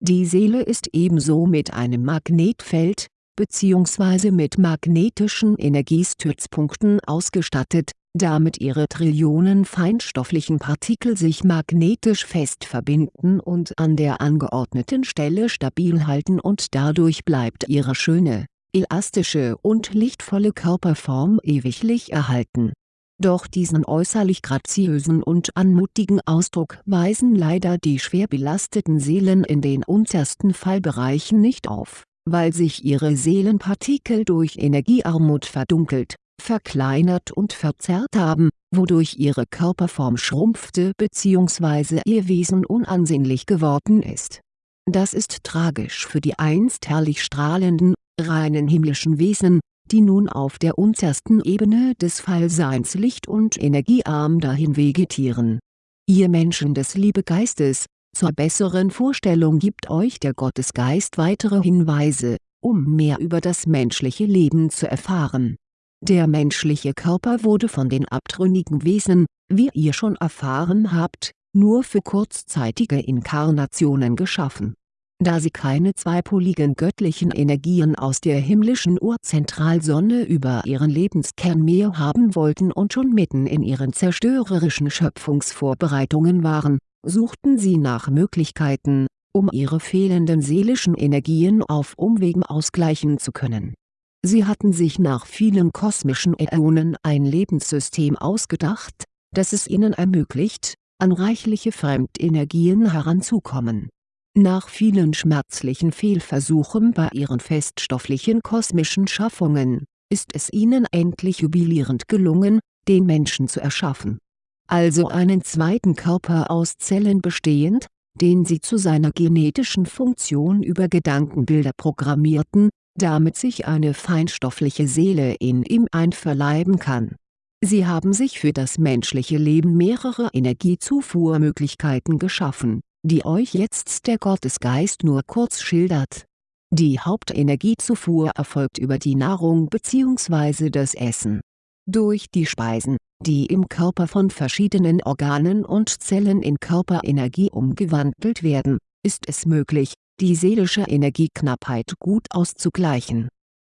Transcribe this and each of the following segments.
Die Seele ist ebenso mit einem Magnetfeld, bzw. mit magnetischen Energiestützpunkten ausgestattet, damit ihre Trillionen feinstofflichen Partikel sich magnetisch fest verbinden und an der angeordneten Stelle stabil halten und dadurch bleibt ihre schöne, elastische und lichtvolle Körperform ewiglich erhalten. Doch diesen äußerlich graziösen und anmutigen Ausdruck weisen leider die schwer belasteten Seelen in den untersten Fallbereichen nicht auf, weil sich ihre Seelenpartikel durch Energiearmut verdunkelt verkleinert und verzerrt haben, wodurch ihre Körperform schrumpfte bzw. ihr Wesen unansehnlich geworden ist. Das ist tragisch für die einst herrlich strahlenden, reinen himmlischen Wesen, die nun auf der untersten Ebene des Fallseins licht- und energiearm dahin vegetieren. Ihr Menschen des Liebegeistes, zur besseren Vorstellung gibt euch der Gottesgeist weitere Hinweise, um mehr über das menschliche Leben zu erfahren der menschliche Körper wurde von den abtrünnigen Wesen, wie ihr schon erfahren habt, nur für kurzzeitige Inkarnationen geschaffen. Da sie keine zweipoligen göttlichen Energien aus der himmlischen Urzentralsonne über ihren Lebenskern mehr haben wollten und schon mitten in ihren zerstörerischen Schöpfungsvorbereitungen waren, suchten sie nach Möglichkeiten, um ihre fehlenden seelischen Energien auf Umwegen ausgleichen zu können Sie hatten sich nach vielen kosmischen Äonen ein Lebenssystem ausgedacht, das es ihnen ermöglicht, an reichliche Fremdenergien heranzukommen. Nach vielen schmerzlichen Fehlversuchen bei ihren feststofflichen kosmischen Schaffungen, ist es ihnen endlich jubilierend gelungen, den Menschen zu erschaffen. Also einen zweiten Körper aus Zellen bestehend, den sie zu seiner genetischen Funktion über Gedankenbilder programmierten, damit sich eine feinstoffliche Seele in ihm einverleiben kann. Sie haben sich für das menschliche Leben mehrere Energiezufuhrmöglichkeiten geschaffen, die euch jetzt der Gottesgeist nur kurz schildert. Die Hauptenergiezufuhr erfolgt über die Nahrung bzw. das Essen. Durch die Speisen, die im Körper von verschiedenen Organen und Zellen in Körperenergie umgewandelt werden, ist es möglich, die seelische Energieknappheit gut auszugleichen.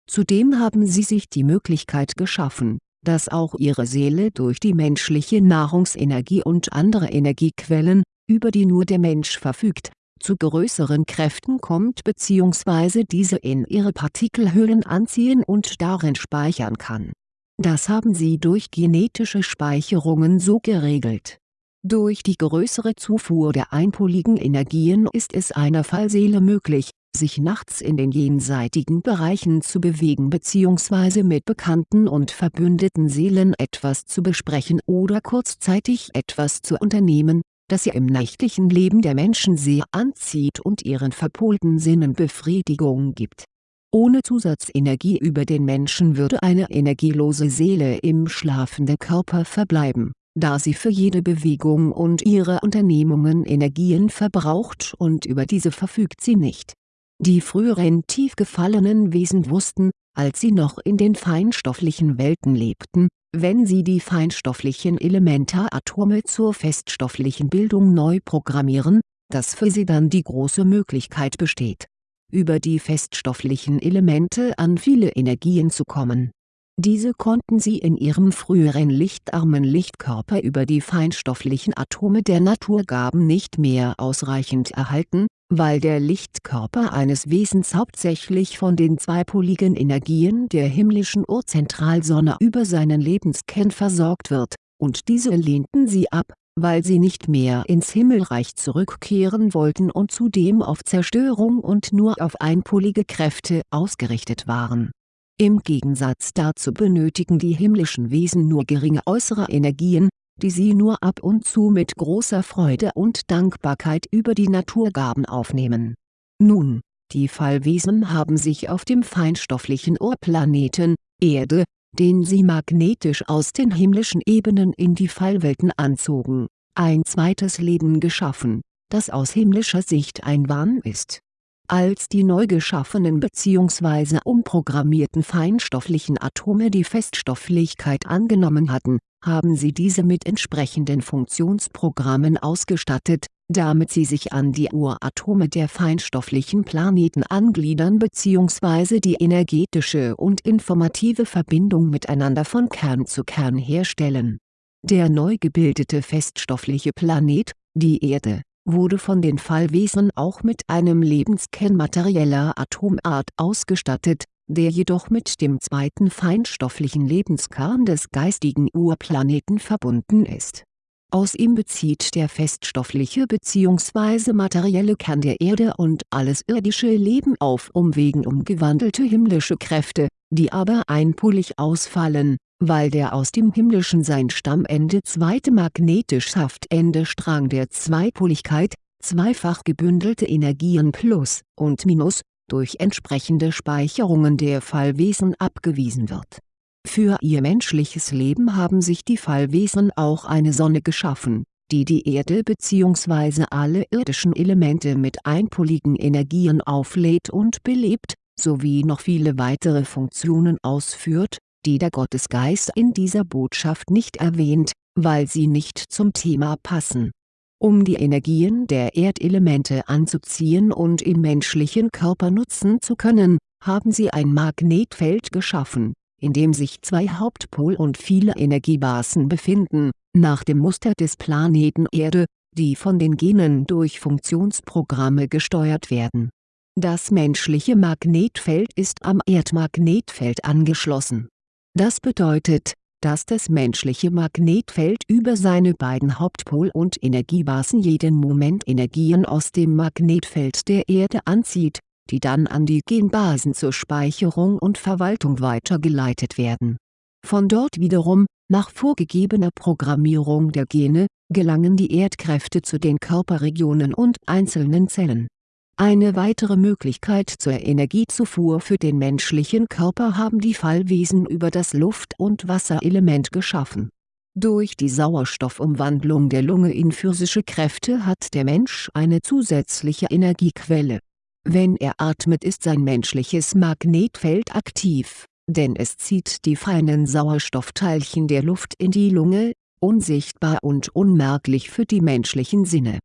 Zudem haben sie sich die Möglichkeit geschaffen, dass auch ihre Seele durch die menschliche Nahrungsenergie und andere Energiequellen, über die nur der Mensch verfügt, zu größeren Kräften kommt bzw. diese in ihre Partikelhüllen anziehen und darin speichern kann. Das haben sie durch genetische Speicherungen so geregelt durch die größere Zufuhr der einpoligen Energien ist es einer Fallseele möglich, sich nachts in den jenseitigen Bereichen zu bewegen bzw. mit bekannten und verbündeten Seelen etwas zu besprechen oder kurzzeitig etwas zu unternehmen, das ihr im nächtlichen Leben der Menschen sehr anzieht und ihren verpolten Sinnen Befriedigung gibt. Ohne Zusatzenergie über den Menschen würde eine energielose Seele im schlafenden Körper verbleiben da sie für jede Bewegung und ihre Unternehmungen Energien verbraucht und über diese verfügt sie nicht. Die früheren tief gefallenen Wesen wussten, als sie noch in den feinstofflichen Welten lebten, wenn sie die feinstofflichen Elementaratome zur feststofflichen Bildung neu programmieren, dass für sie dann die große Möglichkeit besteht, über die feststofflichen Elemente an viele Energien zu kommen. Diese konnten sie in ihrem früheren lichtarmen Lichtkörper über die feinstofflichen Atome der Naturgaben nicht mehr ausreichend erhalten, weil der Lichtkörper eines Wesens hauptsächlich von den zweipoligen Energien der himmlischen Urzentralsonne über seinen Lebenskern versorgt wird, und diese lehnten sie ab, weil sie nicht mehr ins Himmelreich zurückkehren wollten und zudem auf Zerstörung und nur auf einpolige Kräfte ausgerichtet waren. Im Gegensatz dazu benötigen die himmlischen Wesen nur geringe äußere Energien, die sie nur ab und zu mit großer Freude und Dankbarkeit über die Naturgaben aufnehmen. Nun, die Fallwesen haben sich auf dem feinstofflichen Urplaneten, Erde, den sie magnetisch aus den himmlischen Ebenen in die Fallwelten anzogen, ein zweites Leben geschaffen, das aus himmlischer Sicht ein Wahn ist als die neu geschaffenen bzw. umprogrammierten feinstofflichen Atome die Feststofflichkeit angenommen hatten, haben sie diese mit entsprechenden Funktionsprogrammen ausgestattet, damit sie sich an die Uratome der feinstofflichen Planeten angliedern bzw. die energetische und informative Verbindung miteinander von Kern zu Kern herstellen. Der neu gebildete feststoffliche Planet, die Erde, wurde von den Fallwesen auch mit einem Lebenskern materieller Atomart ausgestattet, der jedoch mit dem zweiten feinstofflichen Lebenskern des geistigen Urplaneten verbunden ist. Aus ihm bezieht der feststoffliche bzw. materielle Kern der Erde und alles irdische Leben auf Umwegen umgewandelte himmlische Kräfte, die aber einpolig ausfallen, weil der aus dem himmlischen sein Stammende zweite magnetisch-Saftende Strang der Zweipoligkeit, zweifach gebündelte Energien Plus und Minus, durch entsprechende Speicherungen der Fallwesen abgewiesen wird. Für ihr menschliches Leben haben sich die Fallwesen auch eine Sonne geschaffen, die die Erde bzw. alle irdischen Elemente mit einpoligen Energien auflädt und belebt, sowie noch viele weitere Funktionen ausführt, die der Gottesgeist in dieser Botschaft nicht erwähnt, weil sie nicht zum Thema passen um die Energien der Erdelemente anzuziehen und im menschlichen Körper nutzen zu können, haben sie ein Magnetfeld geschaffen, in dem sich zwei Hauptpol und viele Energiebasen befinden, nach dem Muster des Planeten Erde, die von den Genen durch Funktionsprogramme gesteuert werden. Das menschliche Magnetfeld ist am Erdmagnetfeld angeschlossen. Das bedeutet, dass das menschliche Magnetfeld über seine beiden Hauptpol- und Energiebasen jeden Moment Energien aus dem Magnetfeld der Erde anzieht, die dann an die Genbasen zur Speicherung und Verwaltung weitergeleitet werden. Von dort wiederum, nach vorgegebener Programmierung der Gene, gelangen die Erdkräfte zu den Körperregionen und einzelnen Zellen eine weitere Möglichkeit zur Energiezufuhr für den menschlichen Körper haben die Fallwesen über das Luft- und Wasserelement geschaffen. Durch die Sauerstoffumwandlung der Lunge in physische Kräfte hat der Mensch eine zusätzliche Energiequelle. Wenn er atmet ist sein menschliches Magnetfeld aktiv, denn es zieht die feinen Sauerstoffteilchen der Luft in die Lunge, unsichtbar und unmerklich für die menschlichen Sinne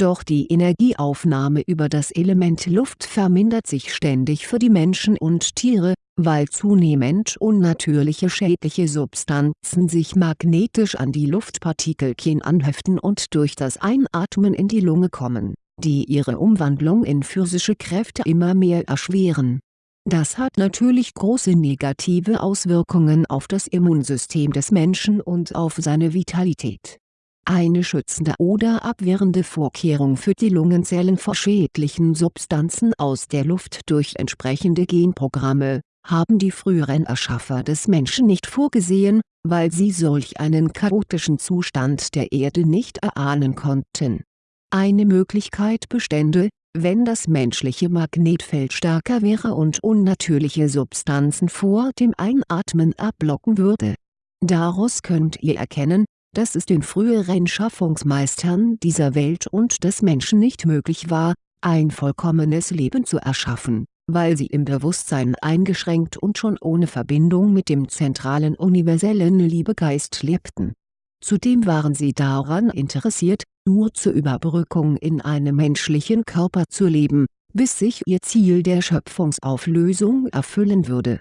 doch die Energieaufnahme über das Element Luft vermindert sich ständig für die Menschen und Tiere, weil zunehmend unnatürliche schädliche Substanzen sich magnetisch an die Luftpartikelchen anheften und durch das Einatmen in die Lunge kommen, die ihre Umwandlung in physische Kräfte immer mehr erschweren. Das hat natürlich große negative Auswirkungen auf das Immunsystem des Menschen und auf seine Vitalität eine schützende oder abwehrende Vorkehrung für die Lungenzellen vor schädlichen Substanzen aus der Luft durch entsprechende Genprogramme, haben die früheren Erschaffer des Menschen nicht vorgesehen, weil sie solch einen chaotischen Zustand der Erde nicht erahnen konnten. Eine Möglichkeit bestände, wenn das menschliche Magnetfeld stärker wäre und unnatürliche Substanzen vor dem Einatmen ablocken würde. Daraus könnt ihr erkennen, dass es den früheren Schaffungsmeistern dieser Welt und des Menschen nicht möglich war, ein vollkommenes Leben zu erschaffen, weil sie im Bewusstsein eingeschränkt und schon ohne Verbindung mit dem zentralen universellen Liebegeist lebten. Zudem waren sie daran interessiert, nur zur Überbrückung in einem menschlichen Körper zu leben, bis sich ihr Ziel der Schöpfungsauflösung erfüllen würde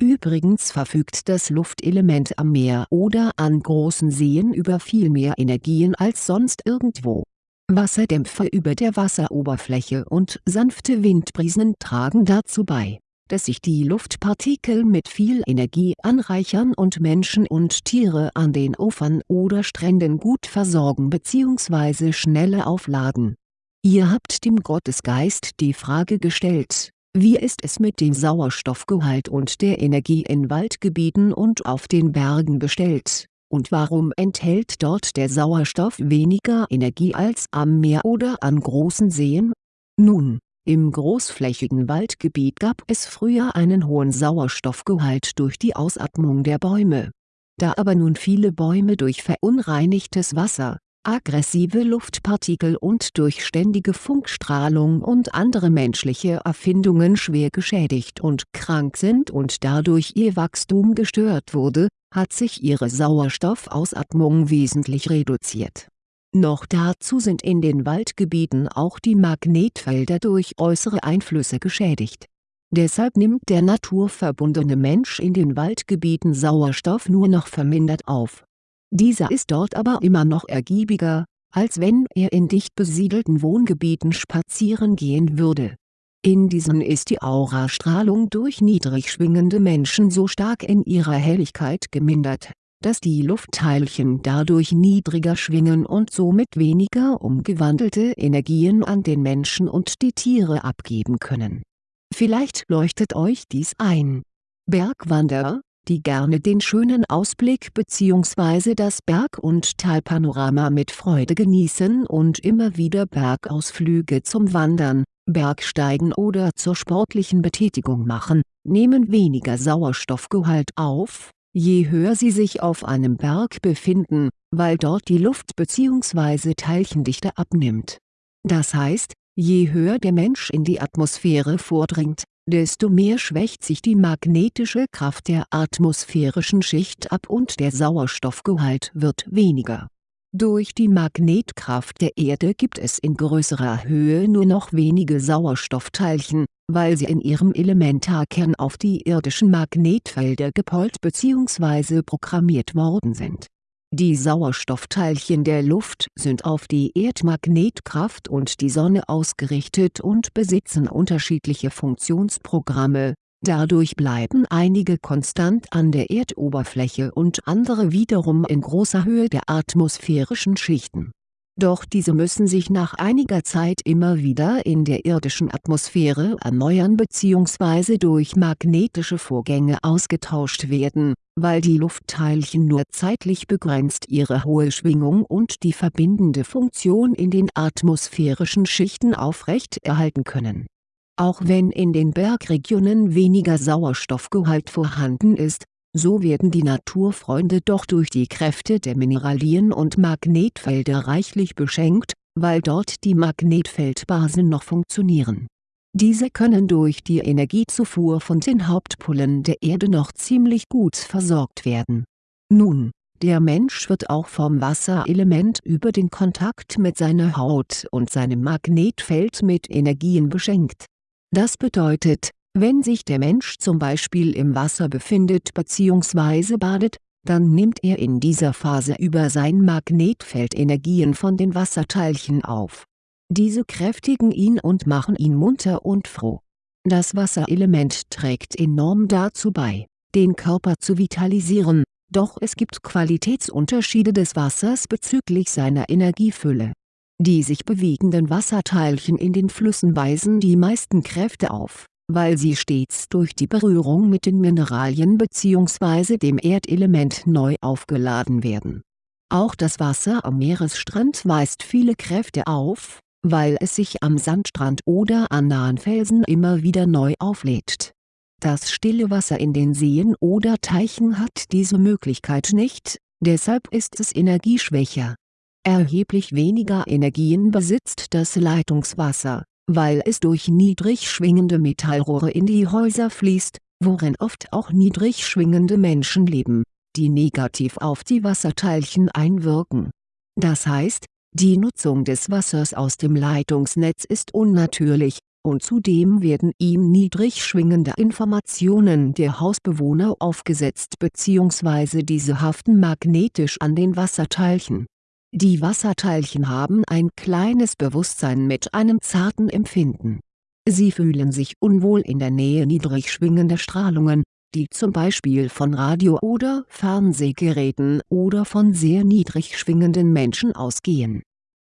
Übrigens verfügt das Luftelement am Meer oder an großen Seen über viel mehr Energien als sonst irgendwo. Wasserdämpfe über der Wasseroberfläche und sanfte Windbrisen tragen dazu bei, dass sich die Luftpartikel mit viel Energie anreichern und Menschen und Tiere an den Ufern oder Stränden gut versorgen bzw. schneller aufladen. Ihr habt dem Gottesgeist die Frage gestellt, wie ist es mit dem Sauerstoffgehalt und der Energie in Waldgebieten und auf den Bergen bestellt, und warum enthält dort der Sauerstoff weniger Energie als am Meer oder an großen Seen? Nun, im großflächigen Waldgebiet gab es früher einen hohen Sauerstoffgehalt durch die Ausatmung der Bäume. Da aber nun viele Bäume durch verunreinigtes Wasser, aggressive Luftpartikel und durch ständige Funkstrahlung und andere menschliche Erfindungen schwer geschädigt und krank sind und dadurch ihr Wachstum gestört wurde, hat sich ihre Sauerstoffausatmung wesentlich reduziert. Noch dazu sind in den Waldgebieten auch die Magnetfelder durch äußere Einflüsse geschädigt. Deshalb nimmt der naturverbundene Mensch in den Waldgebieten Sauerstoff nur noch vermindert auf dieser ist dort aber immer noch ergiebiger, als wenn er in dicht besiedelten Wohngebieten spazieren gehen würde. In diesen ist die Aurastrahlung durch niedrig schwingende Menschen so stark in ihrer Helligkeit gemindert, dass die Luftteilchen dadurch niedriger schwingen und somit weniger umgewandelte Energien an den Menschen und die Tiere abgeben können. Vielleicht leuchtet euch dies ein. Bergwanderer, die gerne den schönen Ausblick bzw. das Berg- und Talpanorama mit Freude genießen und immer wieder Bergausflüge zum Wandern, Bergsteigen oder zur sportlichen Betätigung machen, nehmen weniger Sauerstoffgehalt auf, je höher sie sich auf einem Berg befinden, weil dort die Luft bzw. Teilchendichte abnimmt. Das heißt, je höher der Mensch in die Atmosphäre vordringt, desto mehr schwächt sich die magnetische Kraft der atmosphärischen Schicht ab und der Sauerstoffgehalt wird weniger. Durch die Magnetkraft der Erde gibt es in größerer Höhe nur noch wenige Sauerstoffteilchen, weil sie in ihrem Elementarkern auf die irdischen Magnetfelder gepolt bzw. programmiert worden sind die Sauerstoffteilchen der Luft sind auf die Erdmagnetkraft und die Sonne ausgerichtet und besitzen unterschiedliche Funktionsprogramme, dadurch bleiben einige konstant an der Erdoberfläche und andere wiederum in großer Höhe der atmosphärischen Schichten doch diese müssen sich nach einiger Zeit immer wieder in der irdischen Atmosphäre erneuern bzw. durch magnetische Vorgänge ausgetauscht werden, weil die Luftteilchen nur zeitlich begrenzt ihre hohe Schwingung und die verbindende Funktion in den atmosphärischen Schichten aufrecht erhalten können. Auch wenn in den Bergregionen weniger Sauerstoffgehalt vorhanden ist so werden die Naturfreunde doch durch die Kräfte der Mineralien und Magnetfelder reichlich beschenkt, weil dort die Magnetfeldbasen noch funktionieren. Diese können durch die Energiezufuhr von den Hauptpolen der Erde noch ziemlich gut versorgt werden. Nun, der Mensch wird auch vom Wasserelement über den Kontakt mit seiner Haut und seinem Magnetfeld mit Energien beschenkt. Das bedeutet, wenn sich der Mensch zum Beispiel im Wasser befindet bzw. badet, dann nimmt er in dieser Phase über sein Magnetfeld Energien von den Wasserteilchen auf. Diese kräftigen ihn und machen ihn munter und froh. Das Wasserelement trägt enorm dazu bei, den Körper zu vitalisieren, doch es gibt Qualitätsunterschiede des Wassers bezüglich seiner Energiefülle. Die sich bewegenden Wasserteilchen in den Flüssen weisen die meisten Kräfte auf weil sie stets durch die Berührung mit den Mineralien bzw. dem Erdelement neu aufgeladen werden. Auch das Wasser am Meeresstrand weist viele Kräfte auf, weil es sich am Sandstrand oder an nahen Felsen immer wieder neu auflädt. Das stille Wasser in den Seen oder Teichen hat diese Möglichkeit nicht, deshalb ist es energieschwächer. Erheblich weniger Energien besitzt das Leitungswasser weil es durch niedrig schwingende Metallrohre in die Häuser fließt, worin oft auch niedrig schwingende Menschen leben, die negativ auf die Wasserteilchen einwirken. Das heißt, die Nutzung des Wassers aus dem Leitungsnetz ist unnatürlich, und zudem werden ihm niedrig schwingende Informationen der Hausbewohner aufgesetzt bzw. diese haften magnetisch an den Wasserteilchen die Wasserteilchen haben ein kleines Bewusstsein mit einem zarten Empfinden. Sie fühlen sich unwohl in der Nähe niedrig schwingender Strahlungen, die zum Beispiel von Radio- oder Fernsehgeräten oder von sehr niedrig schwingenden Menschen ausgehen.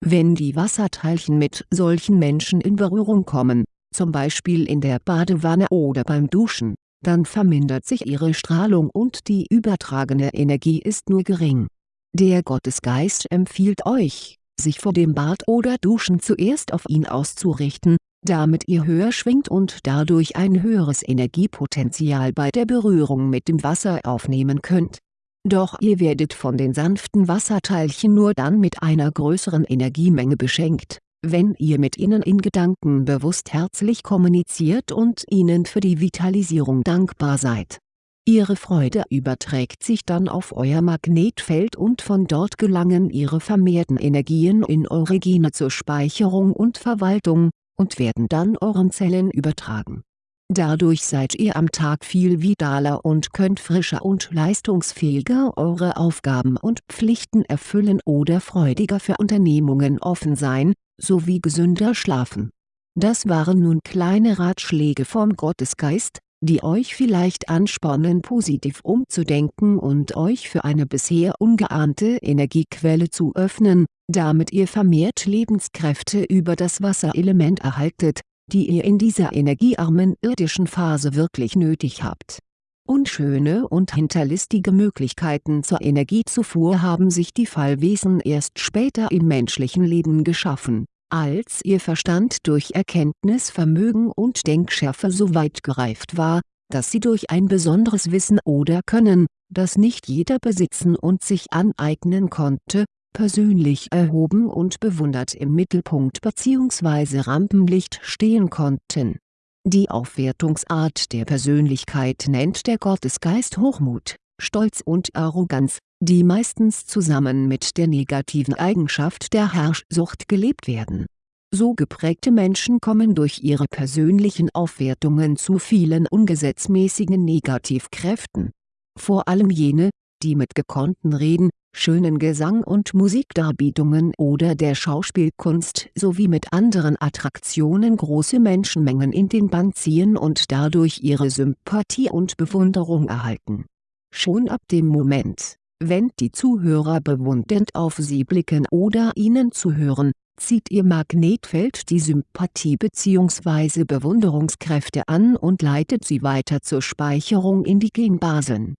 Wenn die Wasserteilchen mit solchen Menschen in Berührung kommen, zum Beispiel in der Badewanne oder beim Duschen, dann vermindert sich ihre Strahlung und die übertragene Energie ist nur gering der Gottesgeist empfiehlt euch, sich vor dem Bad oder Duschen zuerst auf ihn auszurichten, damit ihr höher schwingt und dadurch ein höheres Energiepotenzial bei der Berührung mit dem Wasser aufnehmen könnt. Doch ihr werdet von den sanften Wasserteilchen nur dann mit einer größeren Energiemenge beschenkt, wenn ihr mit ihnen in Gedanken bewusst herzlich kommuniziert und ihnen für die Vitalisierung dankbar seid. Ihre Freude überträgt sich dann auf euer Magnetfeld und von dort gelangen ihre vermehrten Energien in eure Gene zur Speicherung und Verwaltung, und werden dann euren Zellen übertragen Dadurch seid ihr am Tag viel vitaler und könnt frischer und leistungsfähiger eure Aufgaben und Pflichten erfüllen oder freudiger für Unternehmungen offen sein, sowie gesünder schlafen. Das waren nun kleine Ratschläge vom Gottesgeist, die euch vielleicht anspornen positiv umzudenken und euch für eine bisher ungeahnte Energiequelle zu öffnen, damit ihr vermehrt Lebenskräfte über das Wasserelement erhaltet die ihr in dieser energiearmen irdischen Phase wirklich nötig habt. Unschöne und hinterlistige Möglichkeiten zur Energiezufuhr haben sich die Fallwesen erst später im menschlichen Leben geschaffen, als ihr Verstand durch Erkenntnisvermögen und Denkschärfe so weit gereift war, dass sie durch ein besonderes Wissen oder Können, das nicht jeder besitzen und sich aneignen konnte, persönlich erhoben und bewundert im Mittelpunkt bzw. Rampenlicht stehen konnten. Die Aufwertungsart der Persönlichkeit nennt der Gottesgeist Hochmut, Stolz und Arroganz, die meistens zusammen mit der negativen Eigenschaft der Herrschsucht gelebt werden. So geprägte Menschen kommen durch ihre persönlichen Aufwertungen zu vielen ungesetzmäßigen Negativkräften. Vor allem jene, die mit gekonnten Reden, schönen Gesang und Musikdarbietungen oder der Schauspielkunst sowie mit anderen Attraktionen große Menschenmengen in den Bann ziehen und dadurch ihre Sympathie und Bewunderung erhalten. Schon ab dem Moment, wenn die Zuhörer bewundernd auf sie blicken oder ihnen zuhören, zieht ihr Magnetfeld die Sympathie bzw. Bewunderungskräfte an und leitet sie weiter zur Speicherung in die Genbasen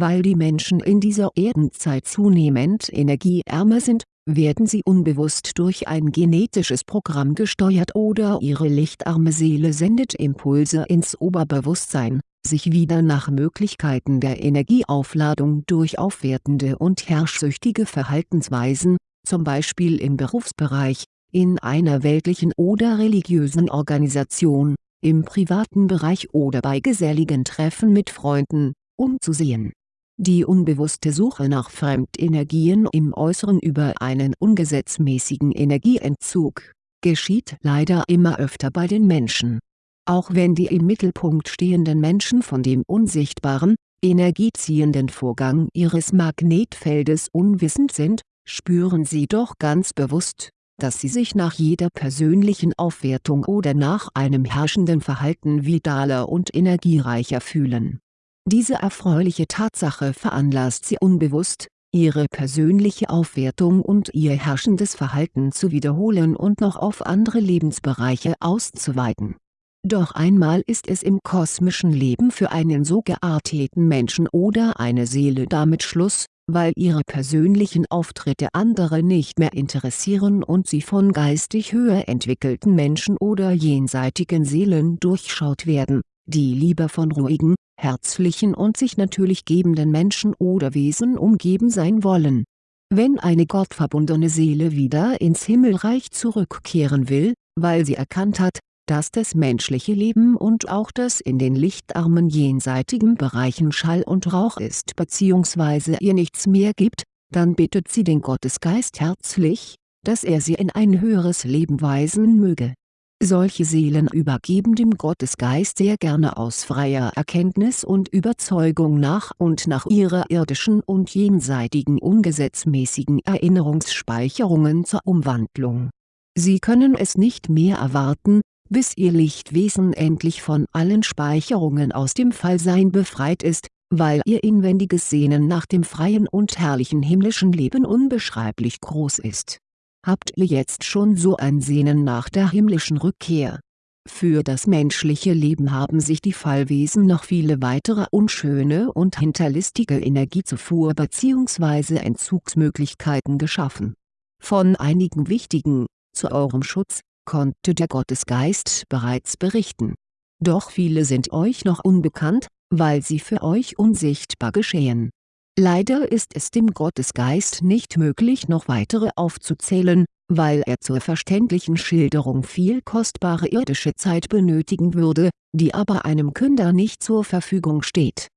weil die Menschen in dieser Erdenzeit zunehmend energieärmer sind, werden sie unbewusst durch ein genetisches Programm gesteuert oder ihre lichtarme Seele sendet Impulse ins Oberbewusstsein, sich wieder nach Möglichkeiten der Energieaufladung durch aufwertende und herrschsüchtige Verhaltensweisen, zum Beispiel im Berufsbereich, in einer weltlichen oder religiösen Organisation, im privaten Bereich oder bei geselligen Treffen mit Freunden, umzusehen die unbewusste Suche nach Fremdenergien im Äußeren über einen ungesetzmäßigen Energieentzug, geschieht leider immer öfter bei den Menschen. Auch wenn die im Mittelpunkt stehenden Menschen von dem unsichtbaren, energieziehenden Vorgang ihres Magnetfeldes unwissend sind, spüren sie doch ganz bewusst, dass sie sich nach jeder persönlichen Aufwertung oder nach einem herrschenden Verhalten vitaler und energiereicher fühlen diese erfreuliche Tatsache veranlasst sie unbewusst, ihre persönliche Aufwertung und ihr herrschendes Verhalten zu wiederholen und noch auf andere Lebensbereiche auszuweiten. Doch einmal ist es im kosmischen Leben für einen so gearteten Menschen oder eine Seele damit Schluss, weil ihre persönlichen Auftritte andere nicht mehr interessieren und sie von geistig höher entwickelten Menschen oder jenseitigen Seelen durchschaut werden, die lieber von ruhigen, herzlichen und sich natürlich gebenden Menschen oder Wesen umgeben sein wollen. Wenn eine gottverbundene Seele wieder ins Himmelreich zurückkehren will, weil sie erkannt hat, dass das menschliche Leben und auch das in den lichtarmen jenseitigen Bereichen Schall und Rauch ist bzw. ihr nichts mehr gibt, dann bittet sie den Gottesgeist herzlich, dass er sie in ein höheres Leben weisen möge solche Seelen übergeben dem Gottesgeist sehr gerne aus freier Erkenntnis und Überzeugung nach und nach ihrer irdischen und jenseitigen ungesetzmäßigen Erinnerungsspeicherungen zur Umwandlung. Sie können es nicht mehr erwarten, bis ihr Lichtwesen endlich von allen Speicherungen aus dem Fallsein befreit ist, weil ihr inwendiges Sehnen nach dem freien und herrlichen himmlischen Leben unbeschreiblich groß ist habt ihr jetzt schon so ein Sehnen nach der himmlischen Rückkehr. Für das menschliche Leben haben sich die Fallwesen noch viele weitere unschöne und hinterlistige Energiezufuhr bzw. Entzugsmöglichkeiten geschaffen. Von einigen wichtigen, zu eurem Schutz, konnte der Gottesgeist bereits berichten. Doch viele sind euch noch unbekannt, weil sie für euch unsichtbar geschehen Leider ist es dem Gottesgeist nicht möglich noch weitere aufzuzählen, weil er zur verständlichen Schilderung viel kostbare irdische Zeit benötigen würde, die aber einem Künder nicht zur Verfügung steht.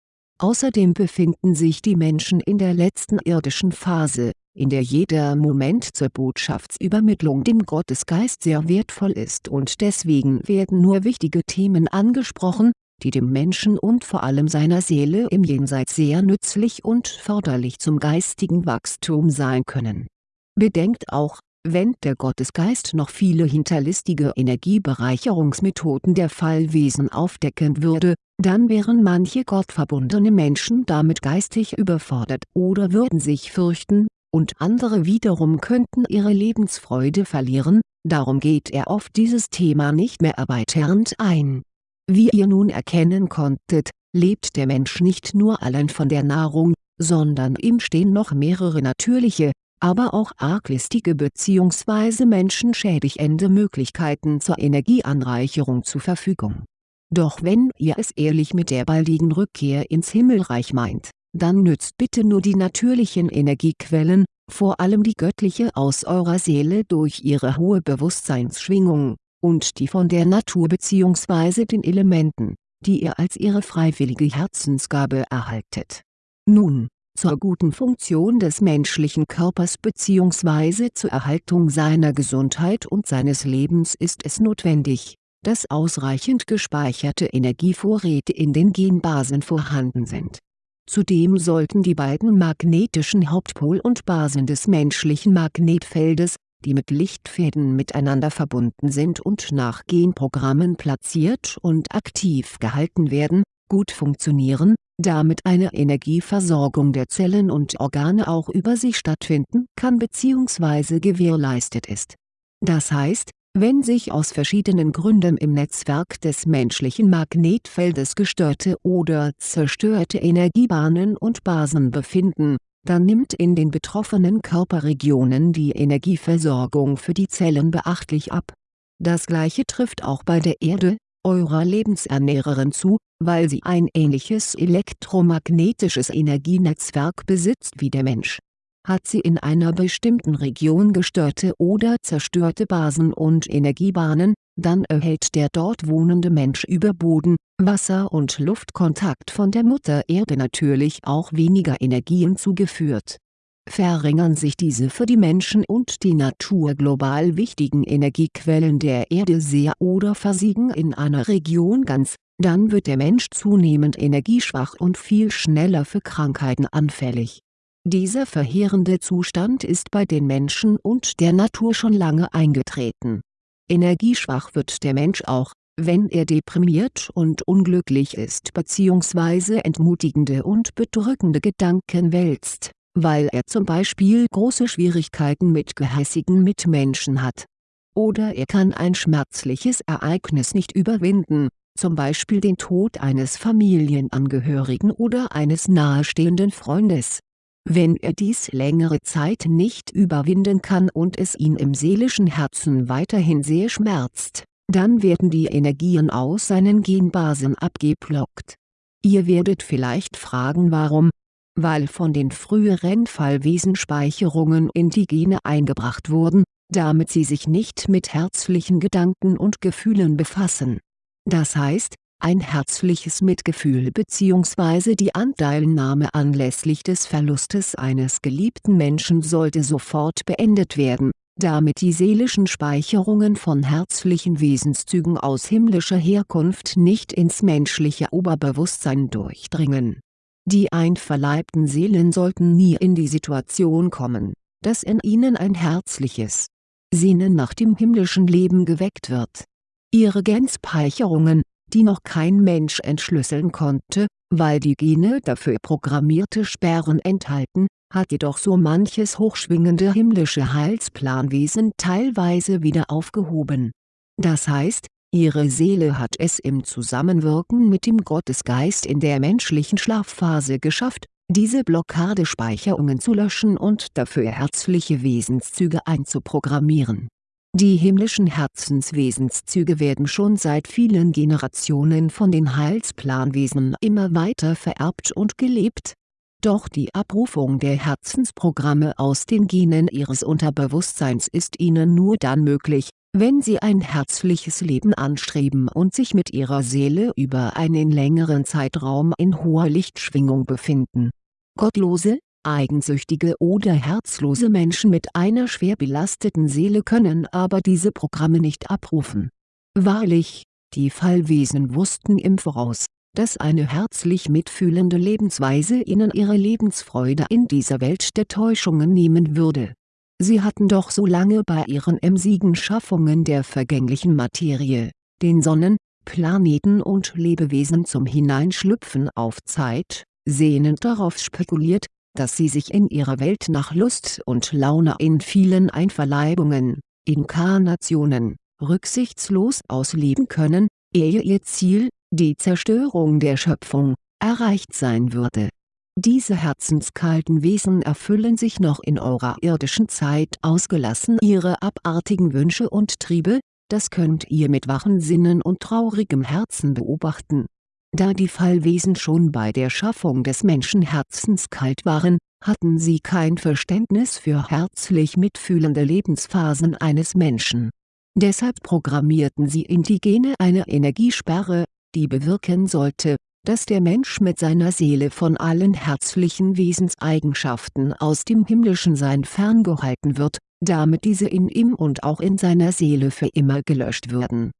Außerdem befinden sich die Menschen in der letzten irdischen Phase, in der jeder Moment zur Botschaftsübermittlung dem Gottesgeist sehr wertvoll ist und deswegen werden nur wichtige Themen angesprochen, die dem Menschen und vor allem seiner Seele im Jenseits sehr nützlich und förderlich zum geistigen Wachstum sein können. Bedenkt auch, wenn der Gottesgeist noch viele hinterlistige Energiebereicherungsmethoden der Fallwesen aufdecken würde, dann wären manche gottverbundene Menschen damit geistig überfordert oder würden sich fürchten, und andere wiederum könnten ihre Lebensfreude verlieren, darum geht er auf dieses Thema nicht mehr erweiternd ein wie ihr nun erkennen konntet, lebt der Mensch nicht nur allein von der Nahrung, sondern ihm stehen noch mehrere natürliche, aber auch arglistige bzw. menschenschädigende Möglichkeiten zur Energieanreicherung zur Verfügung. Doch wenn ihr es ehrlich mit der baldigen Rückkehr ins Himmelreich meint, dann nützt bitte nur die natürlichen Energiequellen, vor allem die göttliche aus eurer Seele durch ihre hohe Bewusstseinsschwingung, und die von der Natur bzw. den Elementen, die ihr als ihre freiwillige Herzensgabe erhaltet. Nun, zur guten Funktion des menschlichen Körpers bzw. zur Erhaltung seiner Gesundheit und seines Lebens ist es notwendig, dass ausreichend gespeicherte Energievorräte in den Genbasen vorhanden sind. Zudem sollten die beiden magnetischen Hauptpol und Basen des menschlichen Magnetfeldes, die mit Lichtfäden miteinander verbunden sind und nach Genprogrammen platziert und aktiv gehalten werden, gut funktionieren, damit eine Energieversorgung der Zellen und Organe auch über sie stattfinden kann bzw. gewährleistet ist. Das heißt, wenn sich aus verschiedenen Gründen im Netzwerk des menschlichen Magnetfeldes gestörte oder zerstörte Energiebahnen und Basen befinden dann nimmt in den betroffenen Körperregionen die Energieversorgung für die Zellen beachtlich ab. Das gleiche trifft auch bei der Erde, eurer Lebensernährerin zu, weil sie ein ähnliches elektromagnetisches Energienetzwerk besitzt wie der Mensch hat sie in einer bestimmten Region gestörte oder zerstörte Basen und Energiebahnen, dann erhält der dort wohnende Mensch über Boden, Wasser und Luftkontakt von der Mutter Erde natürlich auch weniger Energien zugeführt. Verringern sich diese für die Menschen und die Natur global wichtigen Energiequellen der Erde sehr oder versiegen in einer Region ganz, dann wird der Mensch zunehmend energieschwach und viel schneller für Krankheiten anfällig dieser verheerende Zustand ist bei den Menschen und der Natur schon lange eingetreten. Energieschwach wird der Mensch auch, wenn er deprimiert und unglücklich ist bzw. entmutigende und bedrückende Gedanken wälzt, weil er zum Beispiel große Schwierigkeiten mit gehässigen Mitmenschen hat. Oder er kann ein schmerzliches Ereignis nicht überwinden, zum Beispiel den Tod eines Familienangehörigen oder eines nahestehenden Freundes wenn er dies längere Zeit nicht überwinden kann und es ihn im seelischen Herzen weiterhin sehr schmerzt, dann werden die Energien aus seinen Genbasen abgeblockt. Ihr werdet vielleicht fragen warum? Weil von den früheren Fallwesen Speicherungen in die Gene eingebracht wurden, damit sie sich nicht mit herzlichen Gedanken und Gefühlen befassen. Das heißt, ein herzliches Mitgefühl bzw. die Anteilnahme anlässlich des Verlustes eines geliebten Menschen sollte sofort beendet werden, damit die seelischen Speicherungen von herzlichen Wesenszügen aus himmlischer Herkunft nicht ins menschliche Oberbewusstsein durchdringen. Die einverleibten Seelen sollten nie in die Situation kommen, dass in ihnen ein herzliches Sehnen nach dem himmlischen Leben geweckt wird. Ihre Genspeicherungen, die noch kein Mensch entschlüsseln konnte, weil die Gene dafür programmierte Sperren enthalten, hat jedoch so manches hochschwingende himmlische Heilsplanwesen teilweise wieder aufgehoben. Das heißt, ihre Seele hat es im Zusammenwirken mit dem Gottesgeist in der menschlichen Schlafphase geschafft, diese Blockadespeicherungen zu löschen und dafür herzliche Wesenszüge einzuprogrammieren die himmlischen Herzenswesenszüge werden schon seit vielen Generationen von den Heilsplanwesen immer weiter vererbt und gelebt. Doch die Abrufung der Herzensprogramme aus den Genen ihres Unterbewusstseins ist ihnen nur dann möglich, wenn sie ein herzliches Leben anstreben und sich mit ihrer Seele über einen längeren Zeitraum in hoher Lichtschwingung befinden. Gottlose, eigensüchtige oder herzlose Menschen mit einer schwer belasteten Seele können aber diese Programme nicht abrufen. Wahrlich, die Fallwesen wussten im Voraus, dass eine herzlich mitfühlende Lebensweise ihnen ihre Lebensfreude in dieser Welt der Täuschungen nehmen würde Sie hatten doch so lange bei ihren emsigen Schaffungen der vergänglichen Materie, den Sonnen, Planeten und Lebewesen zum Hineinschlüpfen auf Zeit, sehnend darauf spekuliert, dass sie sich in ihrer Welt nach Lust und Laune in vielen Einverleibungen, Inkarnationen, rücksichtslos ausleben können, ehe ihr Ziel, die Zerstörung der Schöpfung, erreicht sein würde diese herzenskalten Wesen erfüllen sich noch in eurer irdischen Zeit ausgelassen ihre abartigen Wünsche und Triebe, das könnt ihr mit wachen Sinnen und traurigem Herzen beobachten. Da die Fallwesen schon bei der Schaffung des Menschen herzenskalt waren, hatten sie kein Verständnis für herzlich mitfühlende Lebensphasen eines Menschen. Deshalb programmierten sie in die Gene eine Energiesperre, die bewirken sollte, dass der Mensch mit seiner Seele von allen herzlichen Wesenseigenschaften aus dem himmlischen Sein ferngehalten wird, damit diese in ihm und auch in seiner Seele für immer gelöscht würden.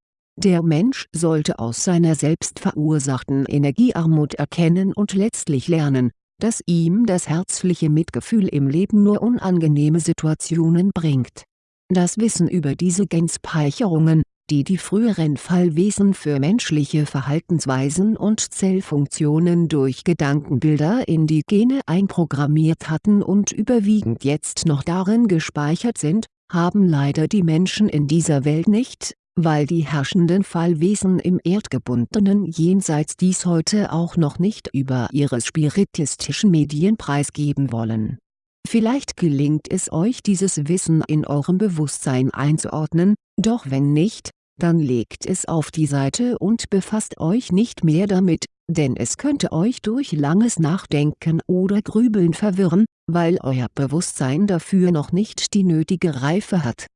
Der Mensch sollte aus seiner selbst verursachten Energiearmut erkennen und letztlich lernen, dass ihm das herzliche Mitgefühl im Leben nur unangenehme Situationen bringt. Das Wissen über diese Genspeicherungen, die die früheren Fallwesen für menschliche Verhaltensweisen und Zellfunktionen durch Gedankenbilder in die Gene einprogrammiert hatten und überwiegend jetzt noch darin gespeichert sind, haben leider die Menschen in dieser Welt nicht, weil die herrschenden Fallwesen im erdgebundenen Jenseits dies heute auch noch nicht über ihre spiritistischen Medien preisgeben wollen. Vielleicht gelingt es euch dieses Wissen in eurem Bewusstsein einzuordnen, doch wenn nicht, dann legt es auf die Seite und befasst euch nicht mehr damit, denn es könnte euch durch langes Nachdenken oder Grübeln verwirren, weil euer Bewusstsein dafür noch nicht die nötige Reife hat.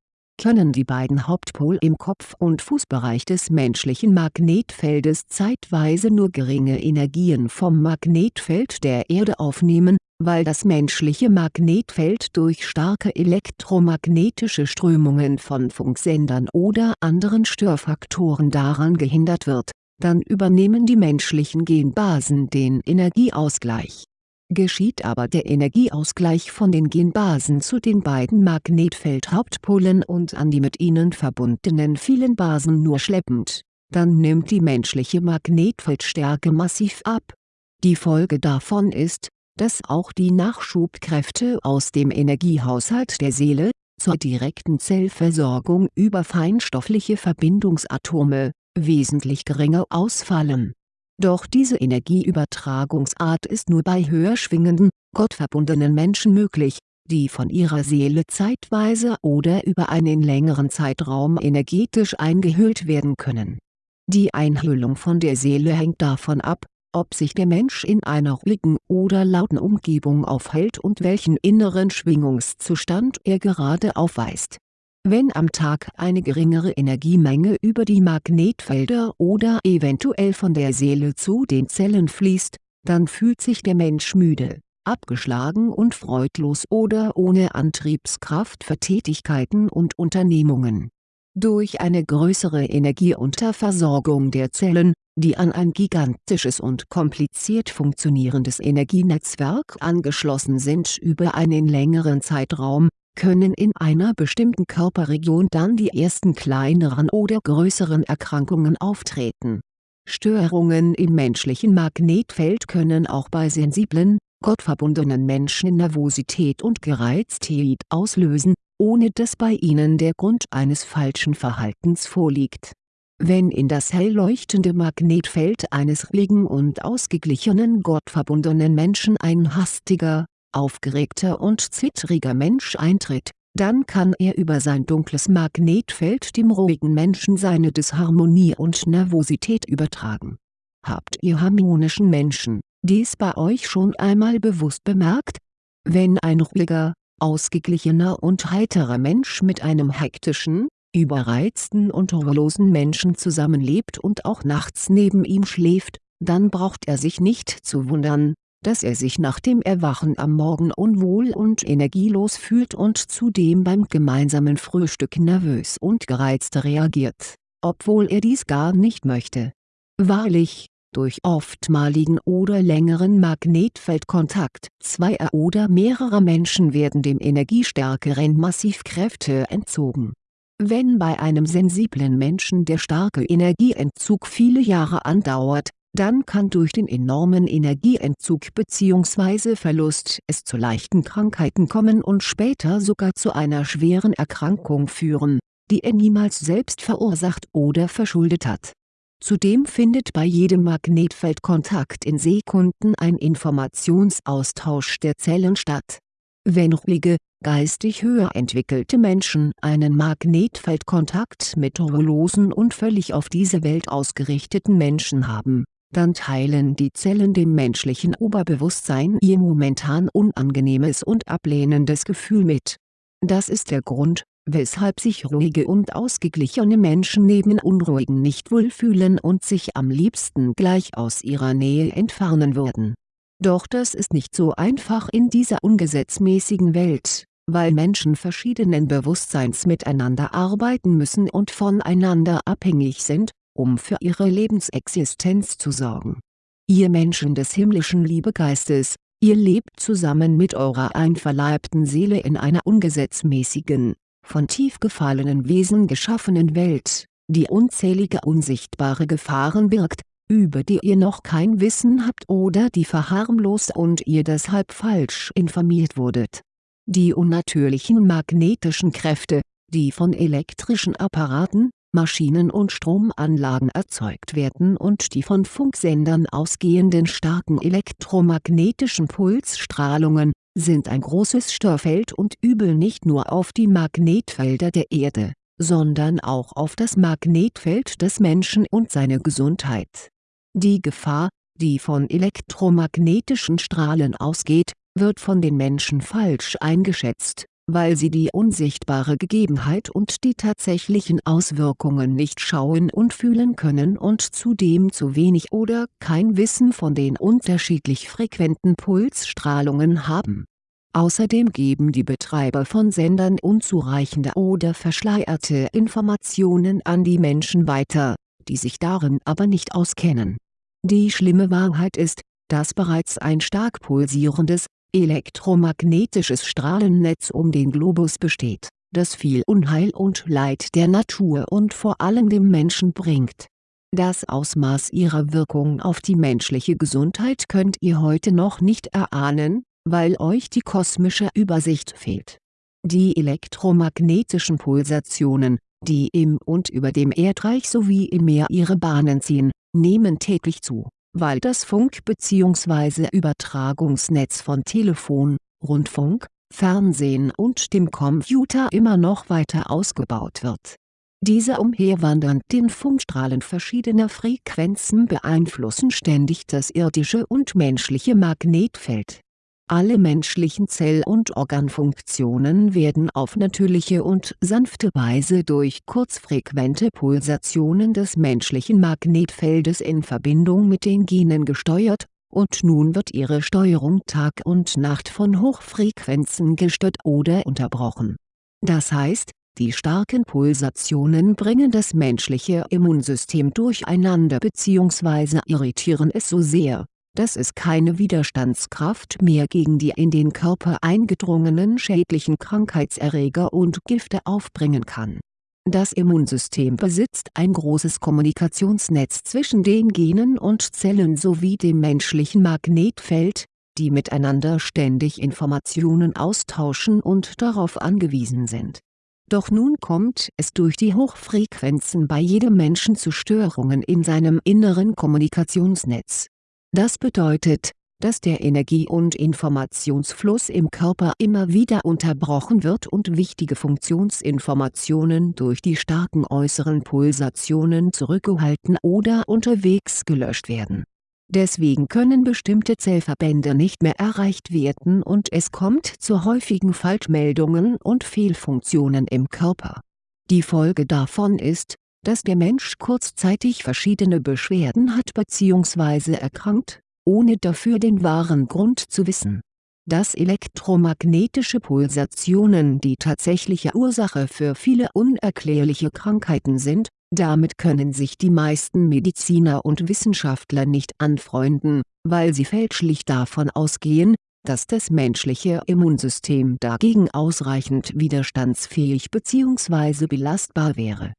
Können die beiden Hauptpol im Kopf- und Fußbereich des menschlichen Magnetfeldes zeitweise nur geringe Energien vom Magnetfeld der Erde aufnehmen, weil das menschliche Magnetfeld durch starke elektromagnetische Strömungen von Funksendern oder anderen Störfaktoren daran gehindert wird, dann übernehmen die menschlichen Genbasen den Energieausgleich. Geschieht aber der Energieausgleich von den Genbasen zu den beiden Magnetfeldhauptpolen und an die mit ihnen verbundenen vielen Basen nur schleppend, dann nimmt die menschliche Magnetfeldstärke massiv ab. Die Folge davon ist, dass auch die Nachschubkräfte aus dem Energiehaushalt der Seele, zur direkten Zellversorgung über feinstoffliche Verbindungsatome, wesentlich geringer ausfallen. Doch diese Energieübertragungsart ist nur bei höher schwingenden, gottverbundenen Menschen möglich, die von ihrer Seele zeitweise oder über einen längeren Zeitraum energetisch eingehüllt werden können. Die Einhüllung von der Seele hängt davon ab, ob sich der Mensch in einer ruhigen oder lauten Umgebung aufhält und welchen inneren Schwingungszustand er gerade aufweist. Wenn am Tag eine geringere Energiemenge über die Magnetfelder oder eventuell von der Seele zu den Zellen fließt, dann fühlt sich der Mensch müde, abgeschlagen und freudlos oder ohne Antriebskraft für Tätigkeiten und Unternehmungen. Durch eine größere Energieunterversorgung der Zellen, die an ein gigantisches und kompliziert funktionierendes Energienetzwerk angeschlossen sind über einen längeren Zeitraum, können in einer bestimmten Körperregion dann die ersten kleineren oder größeren Erkrankungen auftreten. Störungen im menschlichen Magnetfeld können auch bei sensiblen, gottverbundenen Menschen Nervosität und Gereiztheit auslösen, ohne dass bei ihnen der Grund eines falschen Verhaltens vorliegt wenn in das hell leuchtende Magnetfeld eines ruhigen und ausgeglichenen gottverbundenen Menschen ein hastiger, aufgeregter und zittriger Mensch eintritt, dann kann er über sein dunkles Magnetfeld dem ruhigen Menschen seine Disharmonie und Nervosität übertragen. Habt ihr harmonischen Menschen, dies bei euch schon einmal bewusst bemerkt? Wenn ein ruhiger, ausgeglichener und heiterer Mensch mit einem hektischen, überreizten und ruhelosen Menschen zusammenlebt und auch nachts neben ihm schläft, dann braucht er sich nicht zu wundern, dass er sich nach dem Erwachen am Morgen unwohl und energielos fühlt und zudem beim gemeinsamen Frühstück nervös und gereizt reagiert, obwohl er dies gar nicht möchte. Wahrlich, durch oftmaligen oder längeren Magnetfeldkontakt zweier oder mehrerer Menschen werden dem energiestärkeren Massivkräfte entzogen. Wenn bei einem sensiblen Menschen der starke Energieentzug viele Jahre andauert, dann kann durch den enormen Energieentzug bzw. Verlust es zu leichten Krankheiten kommen und später sogar zu einer schweren Erkrankung führen, die er niemals selbst verursacht oder verschuldet hat. Zudem findet bei jedem Magnetfeldkontakt in Sekunden ein Informationsaustausch der Zellen statt. Wenn ruhige, geistig höher entwickelte Menschen einen Magnetfeldkontakt mit ruhelosen und völlig auf diese Welt ausgerichteten Menschen haben dann teilen die Zellen dem menschlichen Oberbewusstsein ihr momentan unangenehmes und ablehnendes Gefühl mit. Das ist der Grund, weshalb sich ruhige und ausgeglichene Menschen neben Unruhigen nicht wohlfühlen und sich am liebsten gleich aus ihrer Nähe entfernen würden. Doch das ist nicht so einfach in dieser ungesetzmäßigen Welt, weil Menschen verschiedenen Bewusstseins miteinander arbeiten müssen und voneinander abhängig sind, um für ihre Lebensexistenz zu sorgen. Ihr Menschen des himmlischen Liebegeistes, ihr lebt zusammen mit eurer einverleibten Seele in einer ungesetzmäßigen, von tief gefallenen Wesen geschaffenen Welt, die unzählige unsichtbare Gefahren birgt, über die ihr noch kein Wissen habt oder die verharmlost und ihr deshalb falsch informiert wurdet. Die unnatürlichen magnetischen Kräfte, die von elektrischen Apparaten, Maschinen und Stromanlagen erzeugt werden und die von Funksendern ausgehenden starken elektromagnetischen Pulsstrahlungen, sind ein großes Störfeld und übel nicht nur auf die Magnetfelder der Erde, sondern auch auf das Magnetfeld des Menschen und seine Gesundheit. Die Gefahr, die von elektromagnetischen Strahlen ausgeht, wird von den Menschen falsch eingeschätzt weil sie die unsichtbare Gegebenheit und die tatsächlichen Auswirkungen nicht schauen und fühlen können und zudem zu wenig oder kein Wissen von den unterschiedlich frequenten Pulsstrahlungen haben. Außerdem geben die Betreiber von Sendern unzureichende oder verschleierte Informationen an die Menschen weiter, die sich darin aber nicht auskennen. Die schlimme Wahrheit ist, dass bereits ein stark pulsierendes, elektromagnetisches Strahlennetz um den Globus besteht, das viel Unheil und Leid der Natur und vor allem dem Menschen bringt. Das Ausmaß ihrer Wirkung auf die menschliche Gesundheit könnt ihr heute noch nicht erahnen, weil euch die kosmische Übersicht fehlt. Die elektromagnetischen Pulsationen, die im und über dem Erdreich sowie im Meer ihre Bahnen ziehen, nehmen täglich zu weil das Funk- bzw. Übertragungsnetz von Telefon, Rundfunk, Fernsehen und dem Computer immer noch weiter ausgebaut wird. Diese umherwandernden Funkstrahlen verschiedener Frequenzen beeinflussen ständig das irdische und menschliche Magnetfeld alle menschlichen Zell- und Organfunktionen werden auf natürliche und sanfte Weise durch kurzfrequente Pulsationen des menschlichen Magnetfeldes in Verbindung mit den Genen gesteuert, und nun wird ihre Steuerung Tag und Nacht von Hochfrequenzen gestört oder unterbrochen. Das heißt, die starken Pulsationen bringen das menschliche Immunsystem durcheinander bzw. irritieren es so sehr dass es keine Widerstandskraft mehr gegen die in den Körper eingedrungenen schädlichen Krankheitserreger und Gifte aufbringen kann. Das Immunsystem besitzt ein großes Kommunikationsnetz zwischen den Genen und Zellen sowie dem menschlichen Magnetfeld, die miteinander ständig Informationen austauschen und darauf angewiesen sind. Doch nun kommt es durch die Hochfrequenzen bei jedem Menschen zu Störungen in seinem inneren Kommunikationsnetz das bedeutet, dass der Energie- und Informationsfluss im Körper immer wieder unterbrochen wird und wichtige Funktionsinformationen durch die starken äußeren Pulsationen zurückgehalten oder unterwegs gelöscht werden. Deswegen können bestimmte Zellverbände nicht mehr erreicht werden und es kommt zu häufigen Falschmeldungen und Fehlfunktionen im Körper. Die Folge davon ist, dass der Mensch kurzzeitig verschiedene Beschwerden hat bzw. erkrankt, ohne dafür den wahren Grund zu wissen. Dass elektromagnetische Pulsationen die tatsächliche Ursache für viele unerklärliche Krankheiten sind, damit können sich die meisten Mediziner und Wissenschaftler nicht anfreunden, weil sie fälschlich davon ausgehen, dass das menschliche Immunsystem dagegen ausreichend widerstandsfähig bzw. belastbar wäre.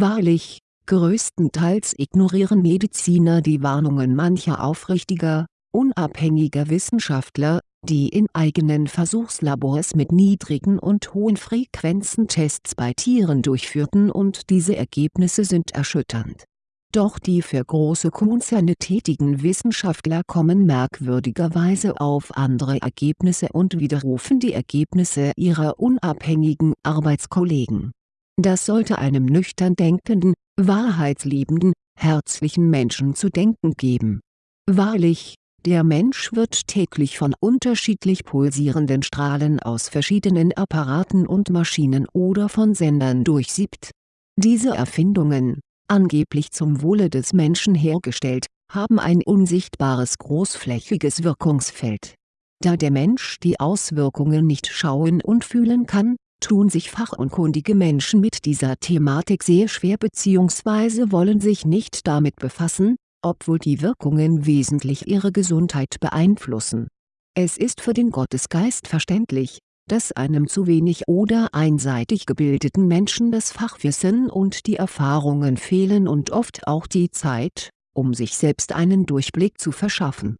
Wahrlich, größtenteils ignorieren Mediziner die Warnungen mancher aufrichtiger, unabhängiger Wissenschaftler, die in eigenen Versuchslabors mit niedrigen und hohen Frequenzen Tests bei Tieren durchführten und diese Ergebnisse sind erschütternd. Doch die für große Konzerne tätigen Wissenschaftler kommen merkwürdigerweise auf andere Ergebnisse und widerrufen die Ergebnisse ihrer unabhängigen Arbeitskollegen. Das sollte einem nüchtern denkenden, wahrheitsliebenden, herzlichen Menschen zu denken geben. Wahrlich, der Mensch wird täglich von unterschiedlich pulsierenden Strahlen aus verschiedenen Apparaten und Maschinen oder von Sendern durchsiebt. Diese Erfindungen, angeblich zum Wohle des Menschen hergestellt, haben ein unsichtbares großflächiges Wirkungsfeld. Da der Mensch die Auswirkungen nicht schauen und fühlen kann, tun sich fachunkundige Menschen mit dieser Thematik sehr schwer bzw. wollen sich nicht damit befassen, obwohl die Wirkungen wesentlich ihre Gesundheit beeinflussen. Es ist für den Gottesgeist verständlich, dass einem zu wenig oder einseitig gebildeten Menschen das Fachwissen und die Erfahrungen fehlen und oft auch die Zeit, um sich selbst einen Durchblick zu verschaffen.